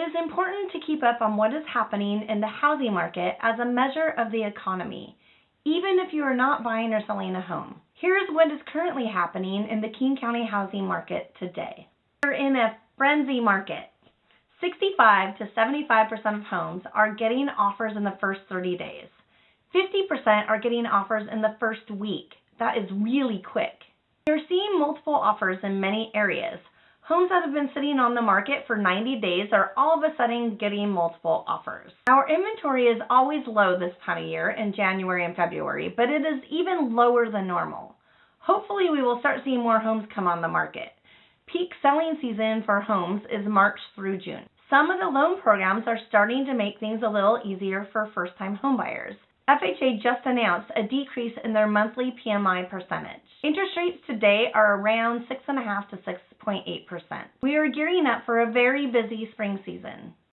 is important to keep up on what is happening in the housing market as a measure of the economy, even if you are not buying or selling a home. Here is what is currently happening in the King County housing market today. We're in a frenzy market. 65 to 75% of homes are getting offers in the first 30 days. 50% are getting offers in the first week. That is really quick. We're seeing multiple offers in many areas. Homes that have been sitting on the market for 90 days are all of a sudden getting multiple offers. Our inventory is always low this time of year in January and February, but it is even lower than normal. Hopefully, we will start seeing more homes come on the market. Peak selling season for homes is March through June. Some of the loan programs are starting to make things a little easier for first time homebuyers. FHA just announced a decrease in their monthly PMI percentage. Interest rates today are around 6.5 to 6.8%. We are gearing up for a very busy spring season.